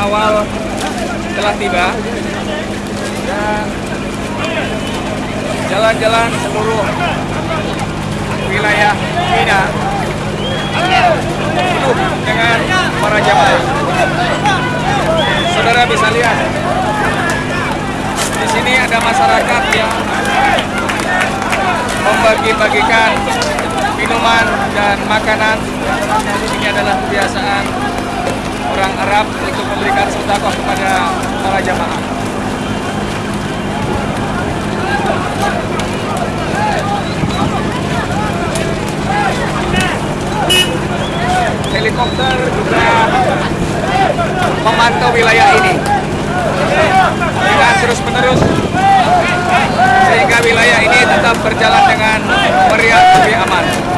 awal telah tiba dan jalan-jalan seluruh wilayah Mina penuh dengan para jamaah. Saudara bisa lihat di sini ada masyarakat yang membagi-bagikan minuman dan makanan. Ini adalah kebiasaan orang Arab untuk memberikan sedekah kepada para jamaah. Helikopter juga memantau wilayah ini dengan terus-menerus sehingga wilayah ini tetap berjalan dengan meriah lebih aman.